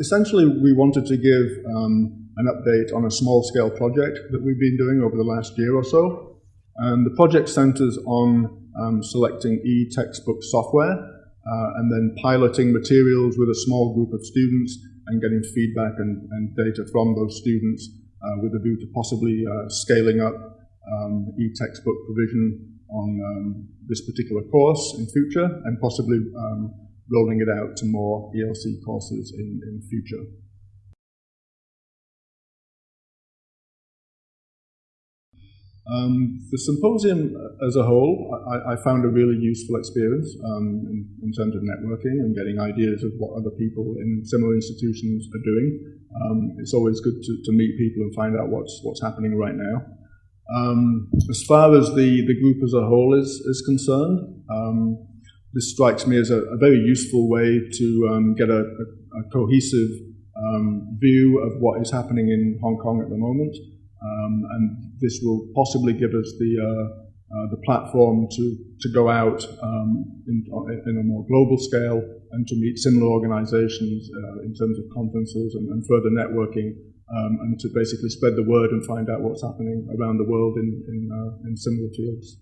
essentially, we wanted to give um, an update on a small-scale project that we've been doing over the last year or so. And the project centers on um, selecting e-textbook software uh, and then piloting materials with a small group of students and getting feedback and, and data from those students uh, with a view to possibly uh, scaling up um, e-textbook provision on um, this particular course in future and possibly um, rolling it out to more ELC courses in, in future. Um, the symposium as a whole, I, I, found a really useful experience um, in, in, terms of networking and getting ideas of what other people in similar institutions are doing. Um, it's always good to, to, meet people and find out what's, what's happening right now. Um, as far as the, the group as a whole is, is concerned, um, this strikes me as a, a very useful way to um, get a, a, a cohesive um, view of what is happening in Hong Kong at the moment. Um, and this will possibly give us the, uh, uh, the platform to, to go out um, in, in, a more global scale and to meet similar organizations uh, in terms of conferences and, and further networking um, and to basically spread the word and find out what's happening around the world in, in, uh, in similar fields.